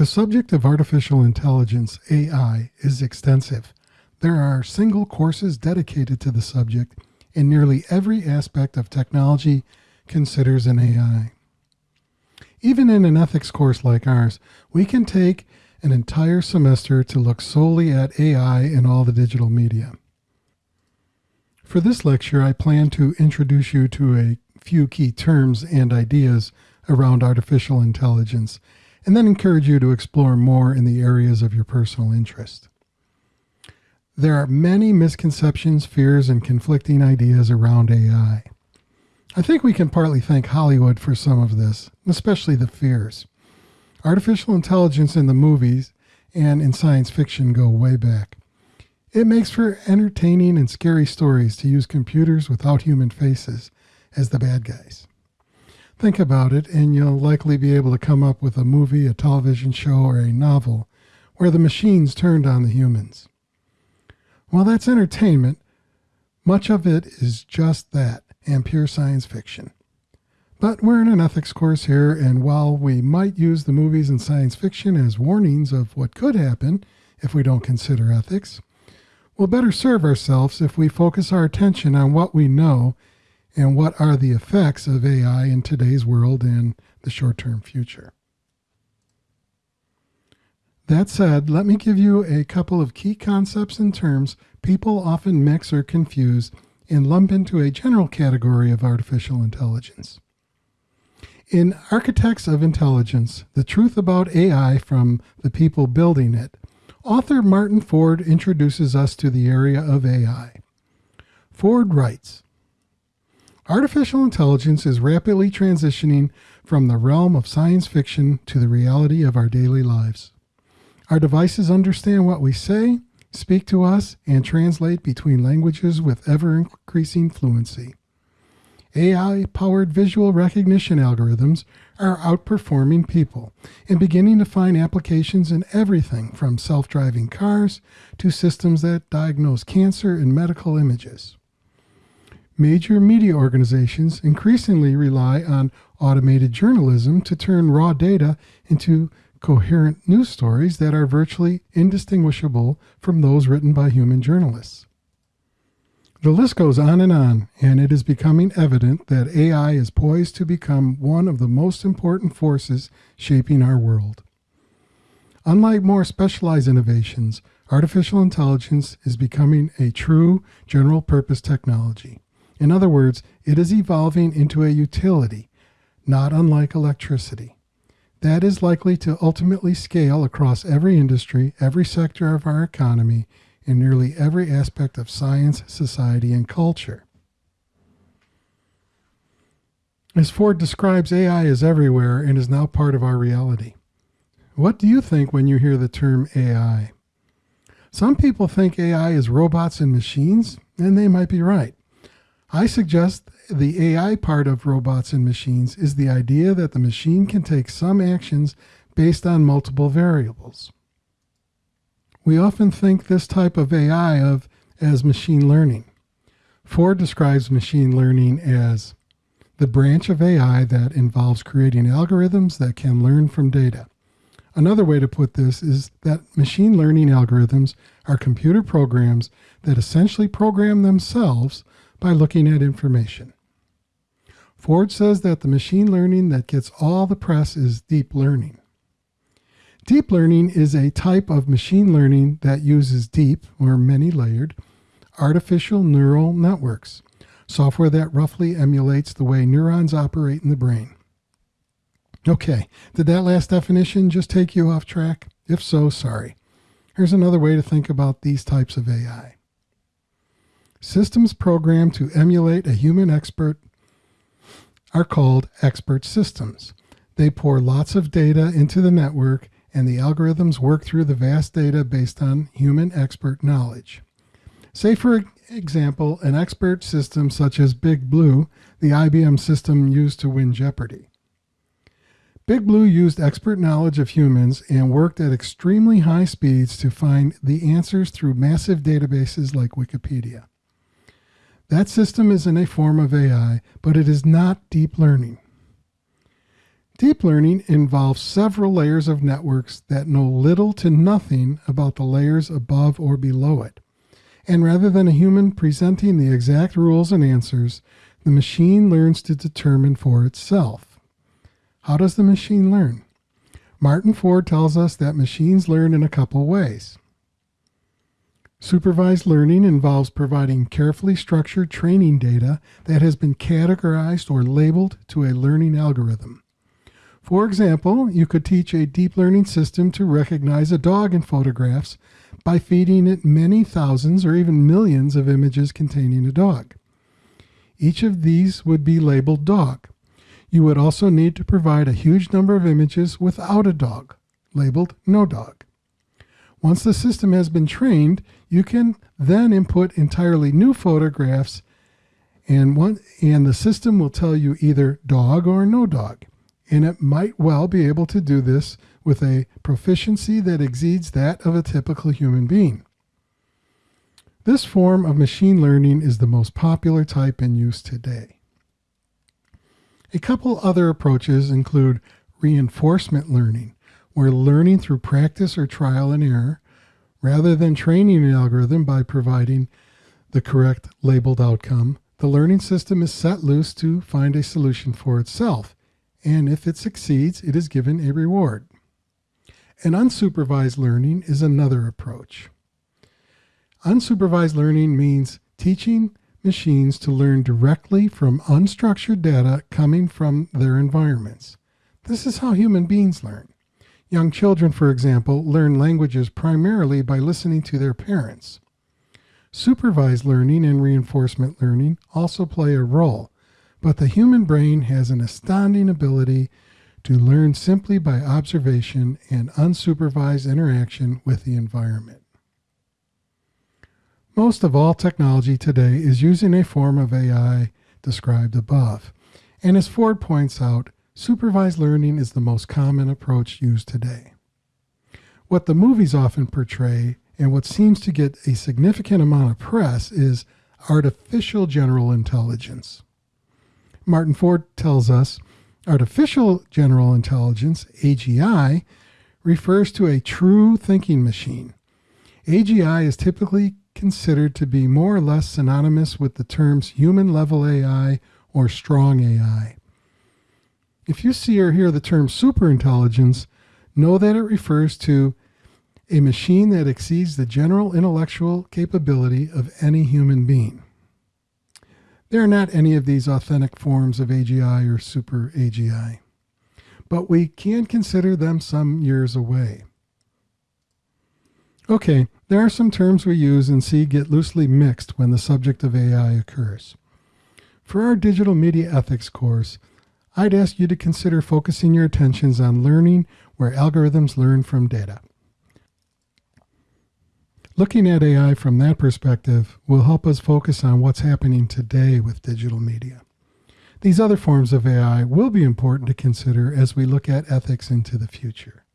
The subject of artificial intelligence, AI, is extensive. There are single courses dedicated to the subject, and nearly every aspect of technology considers an AI. Even in an ethics course like ours, we can take an entire semester to look solely at AI and all the digital media. For this lecture, I plan to introduce you to a few key terms and ideas around artificial intelligence, and then encourage you to explore more in the areas of your personal interest. There are many misconceptions, fears, and conflicting ideas around AI. I think we can partly thank Hollywood for some of this, especially the fears. Artificial intelligence in the movies and in science fiction go way back. It makes for entertaining and scary stories to use computers without human faces as the bad guys. Think about it, and you'll likely be able to come up with a movie, a television show, or a novel where the machines turned on the humans. While that's entertainment, much of it is just that and pure science fiction. But we're in an ethics course here, and while we might use the movies and science fiction as warnings of what could happen if we don't consider ethics, we'll better serve ourselves if we focus our attention on what we know and what are the effects of AI in today's world and the short term future. That said, let me give you a couple of key concepts and terms people often mix or confuse and lump into a general category of artificial intelligence. In Architects of Intelligence, the truth about AI from the people building it, author Martin Ford introduces us to the area of AI. Ford writes, Artificial intelligence is rapidly transitioning from the realm of science fiction to the reality of our daily lives. Our devices understand what we say, speak to us, and translate between languages with ever increasing fluency. AI powered visual recognition algorithms are outperforming people and beginning to find applications in everything from self driving cars to systems that diagnose cancer and medical images. Major media organizations increasingly rely on automated journalism to turn raw data into coherent news stories that are virtually indistinguishable from those written by human journalists. The list goes on and on, and it is becoming evident that AI is poised to become one of the most important forces shaping our world. Unlike more specialized innovations, artificial intelligence is becoming a true general purpose technology. In other words, it is evolving into a utility, not unlike electricity. That is likely to ultimately scale across every industry, every sector of our economy, in nearly every aspect of science, society, and culture. As Ford describes, AI is everywhere and is now part of our reality. What do you think when you hear the term AI? Some people think AI is robots and machines, and they might be right. I suggest the AI part of robots and machines is the idea that the machine can take some actions based on multiple variables. We often think this type of AI of as machine learning. Ford describes machine learning as the branch of AI that involves creating algorithms that can learn from data. Another way to put this is that machine learning algorithms are computer programs that essentially program themselves by looking at information. Ford says that the machine learning that gets all the press is deep learning. Deep learning is a type of machine learning that uses deep, or many layered, artificial neural networks, software that roughly emulates the way neurons operate in the brain. Okay, did that last definition just take you off track? If so, sorry. Here's another way to think about these types of AI. Systems programmed to emulate a human expert are called expert systems. They pour lots of data into the network and the algorithms work through the vast data based on human expert knowledge. Say, for example, an expert system such as Big Blue, the IBM system used to win Jeopardy. Big Blue used expert knowledge of humans and worked at extremely high speeds to find the answers through massive databases like Wikipedia. That system is in a form of AI, but it is not deep learning. Deep learning involves several layers of networks that know little to nothing about the layers above or below it. And rather than a human presenting the exact rules and answers, the machine learns to determine for itself. How does the machine learn? Martin Ford tells us that machines learn in a couple ways. Supervised learning involves providing carefully structured training data that has been categorized or labeled to a learning algorithm. For example, you could teach a deep learning system to recognize a dog in photographs by feeding it many thousands or even millions of images containing a dog. Each of these would be labeled dog. You would also need to provide a huge number of images without a dog, labeled no dog. Once the system has been trained, you can then input entirely new photographs and, one, and the system will tell you either dog or no dog. And it might well be able to do this with a proficiency that exceeds that of a typical human being. This form of machine learning is the most popular type in use today. A couple other approaches include reinforcement learning, where learning through practice or trial and error, rather than training an algorithm by providing the correct labeled outcome, the learning system is set loose to find a solution for itself, and if it succeeds, it is given a reward. And unsupervised learning is another approach. Unsupervised learning means teaching machines to learn directly from unstructured data coming from their environments. This is how human beings learn. Young children, for example, learn languages primarily by listening to their parents. Supervised learning and reinforcement learning also play a role, but the human brain has an astounding ability to learn simply by observation and unsupervised interaction with the environment. Most of all technology today is using a form of AI described above. And as Ford points out, supervised learning is the most common approach used today. What the movies often portray and what seems to get a significant amount of press is artificial general intelligence. Martin Ford tells us artificial general intelligence, AGI, refers to a true thinking machine. AGI is typically considered to be more or less synonymous with the terms human level AI or strong AI. If you see or hear the term superintelligence, know that it refers to a machine that exceeds the general intellectual capability of any human being. There are not any of these authentic forms of AGI or super AGI, but we can consider them some years away. Okay, there are some terms we use and see get loosely mixed when the subject of AI occurs. For our digital media ethics course, I'd ask you to consider focusing your attentions on learning where algorithms learn from data. Looking at AI from that perspective will help us focus on what's happening today with digital media. These other forms of AI will be important to consider as we look at ethics into the future.